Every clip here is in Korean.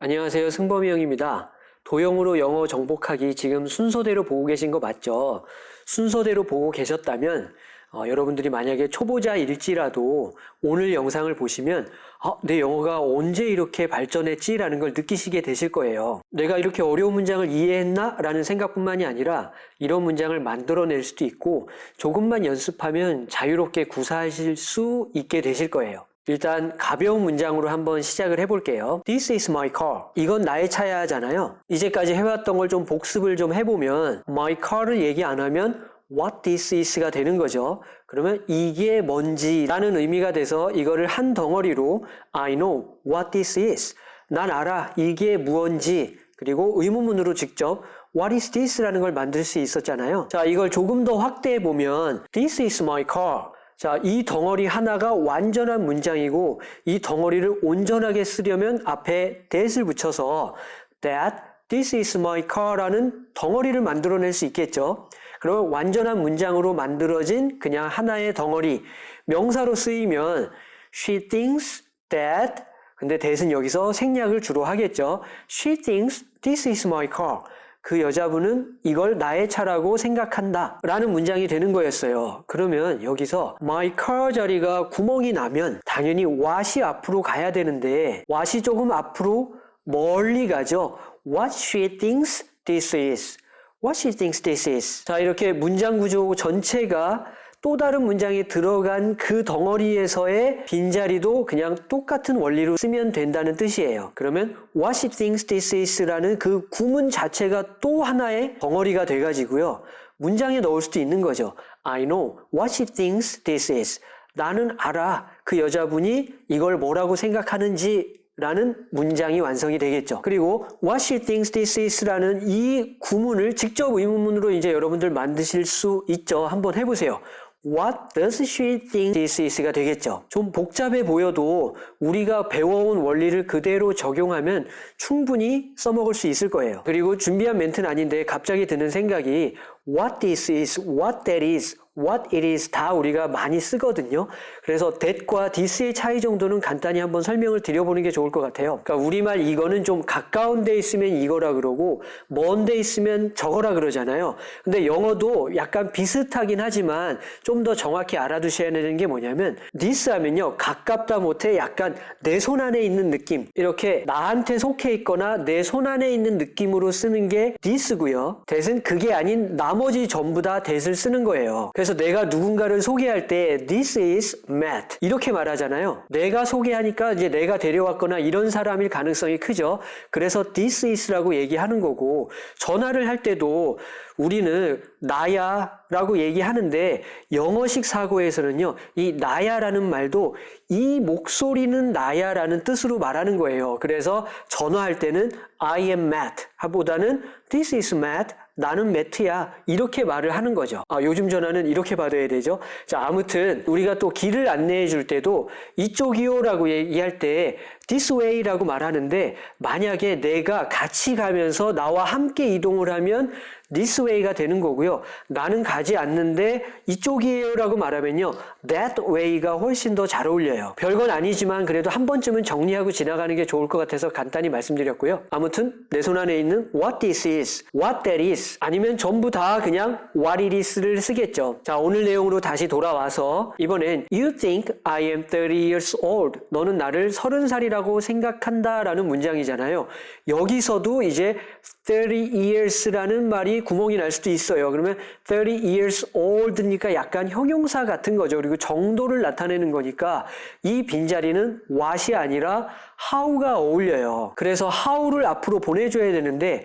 안녕하세요. 승범이 형입니다. 도형으로 영어 정복하기 지금 순서대로 보고 계신 거 맞죠? 순서대로 보고 계셨다면 어, 여러분들이 만약에 초보자일지라도 오늘 영상을 보시면 아, 내 영어가 언제 이렇게 발전했지 라는 걸 느끼시게 되실 거예요. 내가 이렇게 어려운 문장을 이해했나? 라는 생각뿐만이 아니라 이런 문장을 만들어낼 수도 있고 조금만 연습하면 자유롭게 구사하실 수 있게 되실 거예요. 일단 가벼운 문장으로 한번 시작을 해볼게요. This is my car. 이건 나의 차야 하잖아요. 이제까지 해왔던 걸 좀 복습을 좀 해보면 my car를 얘기 안 하면 what this is가 되는 거죠. 그러면 이게 뭔지라는 의미가 돼서 이거를 한 덩어리로 I know what this is. 난 알아. 이게 무언지. 그리고 의문문으로 직접 What is this? 라는 걸 만들 수 있었잖아요. 자, 이걸 조금 더 확대해 보면 This is my car. 자, 이 덩어리 하나가 완전한 문장이고 이 덩어리를 온전하게 쓰려면 앞에 that을 붙여서 that this is my car라는 덩어리를 만들어낼 수 있겠죠. 그러면 완전한 문장으로 만들어진 그냥 하나의 덩어리 명사로 쓰이면 she thinks that 근데 that은 여기서 생략을 주로 하겠죠. she thinks this is my car. 그 여자분은 이걸 나의 차라고 생각한다 라는 문장이 되는 거였어요. 그러면 여기서 my car 자리가 구멍이 나면 당연히 what이 앞으로 가야 되는데 what이 조금 앞으로 멀리 가죠. What she thinks this is. What she thinks this is. 자 이렇게 문장 구조 전체가 또 다른 문장에 들어간 그 덩어리에서의 빈자리도 그냥 똑같은 원리로 쓰면 된다는 뜻이에요. 그러면 what she thinks this is라는 그 구문 자체가 또 하나의 덩어리가 돼가지고요. 문장에 넣을 수도 있는 거죠. I know what she thinks this is. 나는 알아. 그 여자분이 이걸 뭐라고 생각하는지 라는 문장이 완성이 되겠죠. 그리고 what she thinks this is라는 이 구문을 직접 의문문으로 이제 여러분들 만드실 수 있죠. 한번 해보세요. What does she think this is가 되겠죠. 좀 복잡해 보여도 우리가 배워온 원리를 그대로 적용하면 충분히 써먹을 수 있을 거예요. 그리고 준비한 멘트는 아닌데 갑자기 드는 생각이 what this is, what that is, what it is 다 우리가 많이 쓰거든요. 그래서 that과 this의 차이 정도는 간단히 한번 설명을 드려보는 게 좋을 것 같아요. 그러니까 우리말 이거는 좀 가까운 데 있으면 이거라 그러고 먼 데 있으면 저거라 그러잖아요. 근데 영어도 약간 비슷하긴 하지만 좀 더 정확히 알아두셔야 되는 게 뭐냐면 this 하면요. 가깝다 못해 약간 내 손 안에 있는 느낌 이렇게 나한테 속해 있거나 내 손 안에 있는 느낌으로 쓰는 게 this고요. that은 그게 아닌 나머지 전부 다 that을 쓰는 거예요. 그래서 내가 누군가를 소개할 때 this is Matt 이렇게 말하잖아요. 내가 소개하니까 이제 내가 데려왔거나 이런 사람일 가능성이 크죠. 그래서 this is라고 얘기하는 거고 전화를 할 때도 우리는 나야 라고 얘기하는데 영어식 사고에서는요 이 나야라는 말도 이 목소리는 나야라는 뜻으로 말하는 거예요 그래서 전화할 때는 I am Matt 보다는 this is Matt 나는 매트야. 이렇게 말을 하는 거죠. 아, 요즘 전화는 이렇게 받아야 되죠. 자 아무튼 우리가 또 길을 안내해 줄 때도 이쪽이요 라고 얘기할 때 this way라고 말하는데 만약에 내가 같이 가면서 나와 함께 이동을 하면 this way가 되는 거고요. 나는 가지 않는데 이쪽이에요 라고 말하면요. that way가 훨씬 더 잘 어울려요. 별건 아니지만 그래도 한 번쯤은 정리하고 지나가는 게 좋을 것 같아서 간단히 말씀드렸고요. 아무튼 내 손 안에 있는 what this is, what that is 아니면 전부 다 그냥 what it is를 쓰겠죠. 자 오늘 내용으로 다시 돌아와서 이번엔 you think I am 30 years old 너는 나를 30살이라고 생각한다 라는 문장이잖아요. 여기서도 이제 30 years라는 말이 구멍이 날 수도 있어요. 그러면 30 years old니까 약간 형용사 같은 거죠. 그리고 정도를 나타내는 거니까 이 빈자리는 what이 아니라 how가 어울려요. 그래서 how를 앞으로 보내줘야 되는데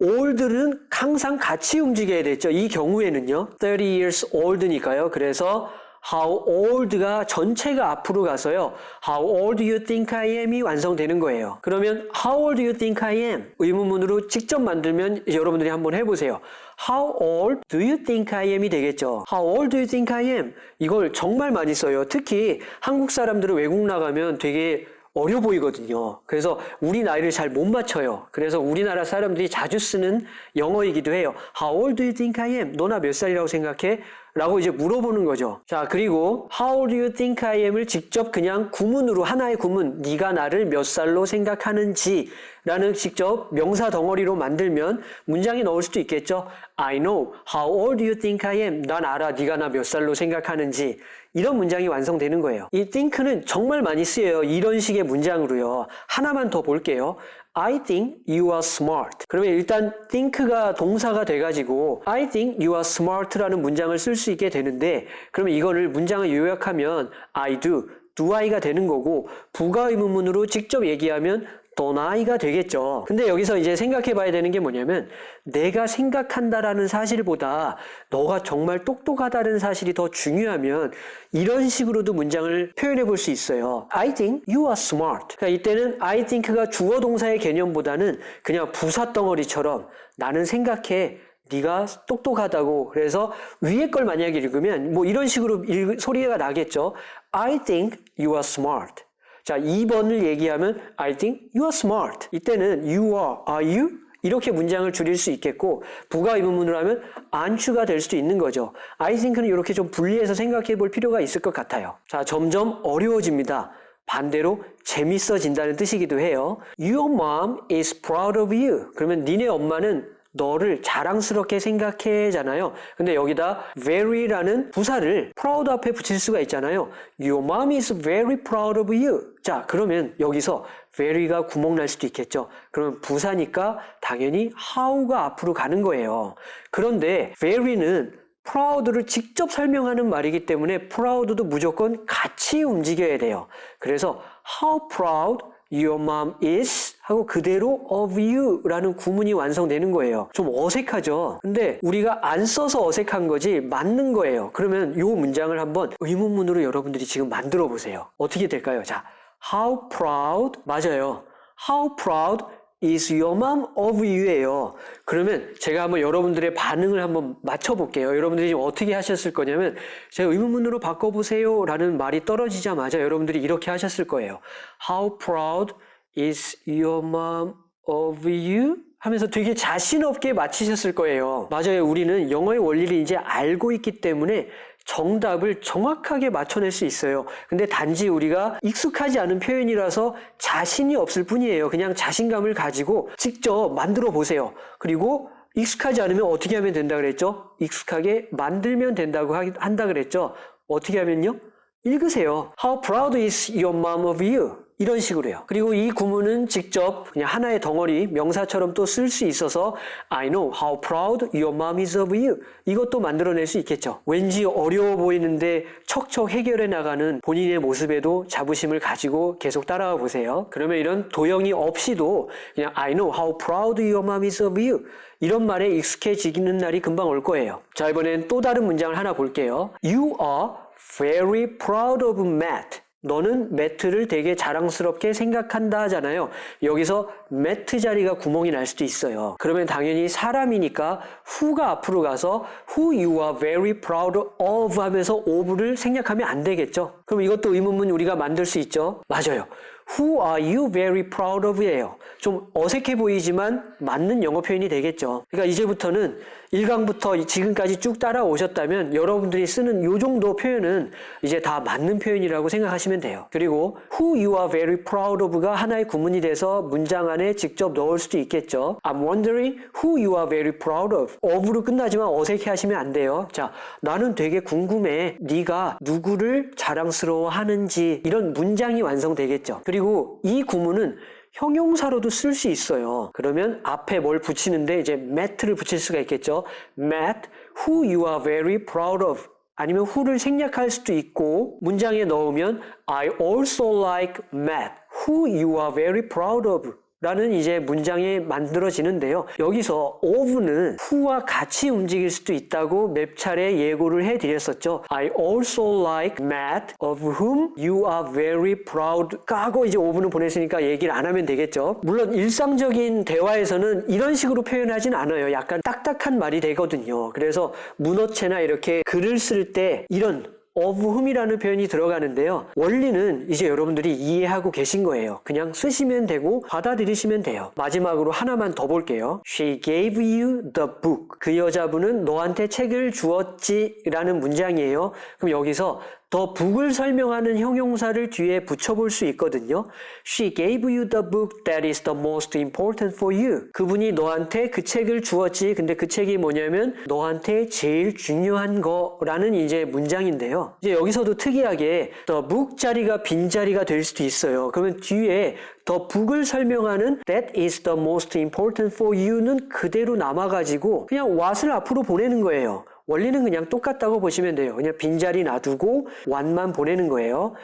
old는 항상 같이 움직여야 됐죠. 이 경우에는요. 30 years old니까요. 그래서 How old가 전체가 앞으로 가서요. How old do you think I am이 완성되는 거예요. 그러면 How old do you think I am? 의문문으로 직접 만들면 여러분들이 한번 해보세요. How old do you think I am이 되겠죠. How old do you think I am? 이걸 정말 많이 써요. 특히 한국 사람들은 외국 나가면 되게 어려 보이거든요. 그래서 우리 나이를 잘 못 맞춰요. 그래서 우리나라 사람들이 자주 쓰는 영어이기도 해요. How old do you think I am? 너나 몇 살이라고 생각해? 라고 이제 물어보는 거죠. 자, 그리고 How do you think I am을 직접 그냥 구문으로 하나의 구문, 네가 나를 몇 살로 생각하는지 라는 직접 명사 덩어리로 만들면 문장에 넣을 수도 있겠죠. I know. How old do you think I am? 난 알아. 네가 나 몇 살로 생각하는지. 이런 문장이 완성되는 거예요. 이 think는 정말 많이 쓰여요. 이런 식의 문장으로요. 하나만 더 볼게요. I think you are smart. 그러면 일단 think가 동사가 돼가지고 I think you are smart라는 문장을 쓸 수 있게 되는데 그러면 이거를 문장을 요약하면 I do, do I가 되는 거고 부가 의문문으로 직접 얘기하면 don't I가 되겠죠. 근데 여기서 이제 생각해 봐야 되는 게 뭐냐면 내가 생각한다라는 사실보다 너가 정말 똑똑하다는 사실이 더 중요하면 이런 식으로도 문장을 표현해 볼 수 있어요. I think you are smart. 그러니까 이때는 I think가 주어 동사의 개념보다는 그냥 부사 덩어리처럼 나는 생각해 네가 똑똑하다고 그래서 위에 걸 만약에 읽으면 뭐 이런 식으로 읽, 소리가 나겠죠. I think you are smart. 자, 2번을 얘기하면 I think you are smart. 이때는 you are, are you? 이렇게 문장을 줄일 수 있겠고 부가 의문문으로 하면 안추가 될 수도 있는 거죠. I think는 이렇게 좀 분리해서 생각해 볼 필요가 있을 것 같아요. 자, 점점 어려워집니다. 반대로 재밌어진다는 뜻이기도 해요. Your mom is proud of you. 그러면 니네 엄마는 너를 자랑스럽게 생각해잖아요. 근데 여기다 very라는 부사를 proud 앞에 붙일 수가 있잖아요. Your mom is very proud of you. 자, 그러면 여기서 very가 구멍 날 수도 있겠죠. 그러면 부사니까 당연히 how가 앞으로 가는 거예요. 그런데 very는 proud를 직접 설명하는 말이기 때문에 proud도 무조건 같이 움직여야 돼요. 그래서 how proud your mom is 하고 그대로 of you라는 구문이 완성되는 거예요. 좀 어색하죠? 근데 우리가 안 써서 어색한 거지 맞는 거예요. 그러면 이 문장을 한번 의문문으로 여러분들이 지금 만들어 보세요. 어떻게 될까요? 자, how proud 맞아요. how proud is your mom of you예요. 그러면 제가 한번 여러분들의 반응을 한번 맞춰볼게요. 여러분들이 지금 어떻게 하셨을 거냐면 제가 의문문으로 바꿔보세요 라는 말이 떨어지자마자 여러분들이 이렇게 하셨을 거예요. How proud is your mom of you? 하면서 되게 자신 없게 맞히셨을 거예요. 맞아요. 우리는 영어의 원리를 이제 알고 있기 때문에 정답을 정확하게 맞춰낼 수 있어요. 근데 단지 우리가 익숙하지 않은 표현이라서 자신이 없을 뿐이에요. 그냥 자신감을 가지고 직접 만들어 보세요. 그리고 익숙하지 않으면 어떻게 하면 된다 그랬죠? 익숙하게 만들면 된다고 한다 그랬죠? 어떻게 하면요? 읽으세요. How proud is your mom of you? 이런 식으로요. 그리고 이 구문은 직접 그냥 하나의 덩어리 명사처럼 또 쓸 수 있어서 I know how proud your mom is of you. 이것도 만들어낼 수 있겠죠. 왠지 어려워 보이는데 척척 해결해 나가는 본인의 모습에도 자부심을 가지고 계속 따라와 보세요. 그러면 이런 도형이 없이도 그냥 I know how proud your mom is of you. 이런 말에 익숙해지는 날이 금방 올 거예요. 자, 이번엔 또 다른 문장을 하나 볼게요. You are very proud of Matt. 너는 매트를 되게 자랑스럽게 생각한다 하잖아요. 여기서 매트 자리가 구멍이 날 수도 있어요. 그러면 당연히 사람이니까 who가 앞으로 가서 who you are very proud of 하면서 of를 생략하면 안 되겠죠. 그럼 이것도 의문문 우리가 만들 수 있죠. 맞아요. Who are you very proud of? 예요. 좀 어색해 보이지만 맞는 영어 표현이 되겠죠. 그러니까 이제부터는 1강부터 지금까지 쭉 따라오셨다면 여러분들이 쓰는 이 정도 표현은 이제 다 맞는 표현이라고 생각하시면 돼요. 그리고 who you are very proud of가 하나의 구문이 돼서 문장 안에 직접 넣을 수도 있겠죠. I'm wondering who you are very proud of. of로 끝나지만 어색해 하시면 안 돼요. 자, 나는 되게 궁금해. 네가 누구를 자랑스러워 하는지 이런 문장이 완성되겠죠. 그리고 이 구문은 형용사로도 쓸 수 있어요. 그러면 앞에 뭘 붙이는데 이제 Matt를 붙일 수가 있겠죠. Matt, who you are very proud of. 아니면 who를 생략할 수도 있고 문장에 넣으면 I also like Matt, who you are very proud of. 라는 이제 문장이 만들어지는데요. 여기서 of는 who와 같이 움직일 수도 있다고 몇 차례 예고를 해드렸었죠. I also like Matt, of whom you are very proud. 까고 이제 of는 보냈으니까 얘기를 안 하면 되겠죠. 물론 일상적인 대화에서는 이런 식으로 표현하진 않아요. 약간 딱딱한 말이 되거든요. 그래서 문어체나 이렇게 글을 쓸 때 이런 of whom이라는 표현이 들어가는데요. 원리는 이제 여러분들이 이해하고 계신 거예요. 그냥 쓰시면 되고 받아들이시면 돼요. 마지막으로 하나만 더 볼게요. She gave you the book. 그 여자분은 너한테 책을 주었지 라는 문장이에요. 그럼 여기서 더 북을 설명하는 형용사를 뒤에 붙여볼 수 있거든요. She gave you the book that is the most important for you. 그분이 너한테 그 책을 주었지. 근데 그 책이 뭐냐면 너한테 제일 중요한 거라는 이제 문장인데요. 이제 여기서도 특이하게 the book 자리가 빈 자리가 될 수도 있어요. 그러면 뒤에 더 북을 설명하는 that is the most important for you는 그대로 남아가지고 그냥 what을 앞으로 보내는 거예요. 원리는 그냥 똑같다고 보시면 돼요. 그냥 빈자리 놔두고 what만 보내는 거예요.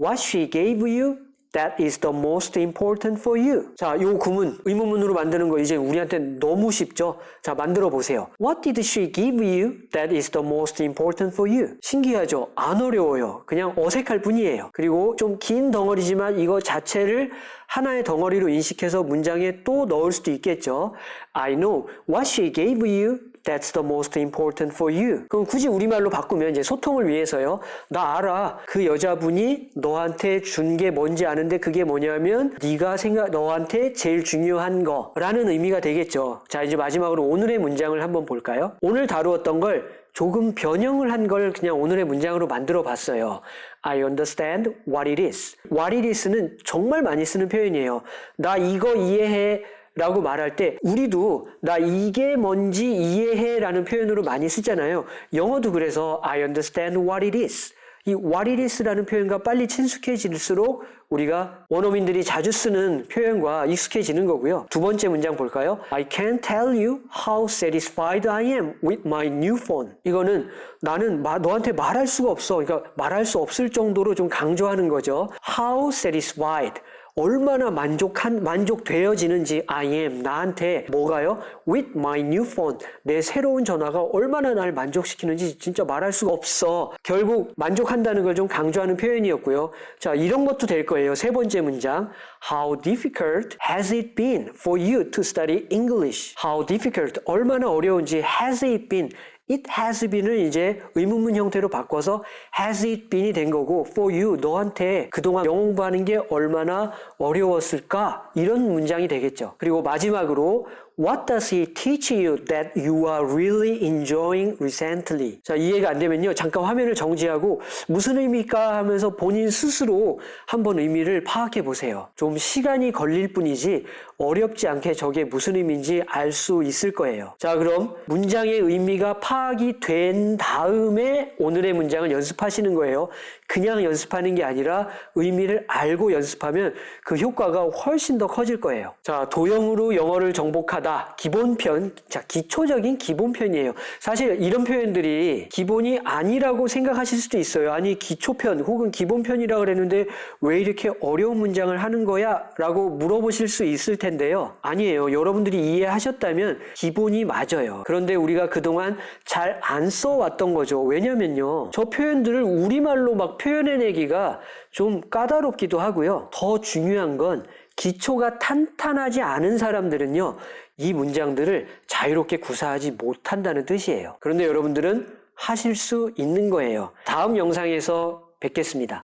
What she gave you, that is the most important for you. 자, 요 구문 의문문으로 만드는 거 이제 우리한테 너무 쉽죠? 자, 만들어 보세요. What did she give you that is the most important for you? 신기하죠? 안 어려워요. 그냥 어색할 뿐이에요. 그리고 좀 긴 덩어리지만 이거 자체를 하나의 덩어리로 인식해서 문장에 또 넣을 수도 있겠죠. I know what she gave you That's the most important for you. 그럼 굳이 우리말로 바꾸면 이제 소통을 위해서요. 나 알아. 그 여자분이 너한테 준 게 뭔지 아는데 그게 뭐냐면 네가 생각 너한테 제일 중요한 거라는 의미가 되겠죠. 자, 이제 마지막으로 오늘의 문장을 한번 볼까요? 오늘 다루었던 걸 조금 변형을 한 걸 그냥 오늘의 문장으로 만들어 봤어요. I understand what it is. what it is는 정말 많이 쓰는 표현이에요. 나 이거 이해해. 라고 말할 때 우리도 나 이게 뭔지 이해해 라는 표현으로 많이 쓰잖아요. 영어도 그래서 I understand what it is. 이 what it is라는 표현과 빨리 친숙해질수록 우리가 원어민들이 자주 쓰는 표현과 익숙해지는 거고요. 두 번째 문장 볼까요? I can't tell you how satisfied I am with my new phone. 이거는 나는 마, 너한테 말할 수가 없어. 그러니까 말할 수 없을 정도로 좀 강조하는 거죠. How satisfied. 얼마나 만족한 만족되어지는지 I am 나한테 뭐가요? With my new phone 내 새로운 전화가 얼마나 날 만족시키는지 진짜 말할 수가 없어. 결국 만족한다는 걸 좀 강조하는 표현이었고요. 자 이런 것도 될 거예요. 세 번째 문장 How difficult has it been for you to study English? How difficult 얼마나 어려운지 has it been It has been을 이제 의문문 형태로 바꿔서 has it been이 된 거고 for you 너한테 그동안 영어 공부하는 게 얼마나 어려웠을까 이런 문장이 되겠죠. 그리고 마지막으로 What does he teach you that you are really enjoying recently? 자, 이해가 안 되면요. 잠깐 화면을 정지하고 무슨 의미일까 하면서 본인 스스로 한번 의미를 파악해 보세요. 좀 시간이 걸릴 뿐이지 어렵지 않게 저게 무슨 의미인지 알 수 있을 거예요. 자, 그럼 문장의 의미가 파악이 된 다음에 오늘의 문장을 연습하시는 거예요. 그냥 연습하는 게 아니라 의미를 알고 연습하면 그 효과가 훨씬 더 커질 거예요. 자, 도형으로 영어를 정복하다. 기본편. 자, 기초적인 기본편이에요. 사실 이런 표현들이 기본이 아니라고 생각하실 수도 있어요. 아니, 기초편 혹은 기본편이라고 그랬는데 왜 이렇게 어려운 문장을 하는 거야? 라고 물어보실 수 있을 텐데요. 아니에요. 여러분들이 이해하셨다면 기본이 맞아요. 그런데 우리가 그동안 잘 안 써왔던 거죠. 왜냐면요. 저 표현들을 우리말로 막 표현해내기가 좀 까다롭기도 하고요. 더 중요한 건 기초가 탄탄하지 않은 사람들은요. 이 문장들을 자유롭게 구사하지 못한다는 뜻이에요. 그런데 여러분들은 하실 수 있는 거예요. 다음 영상에서 뵙겠습니다.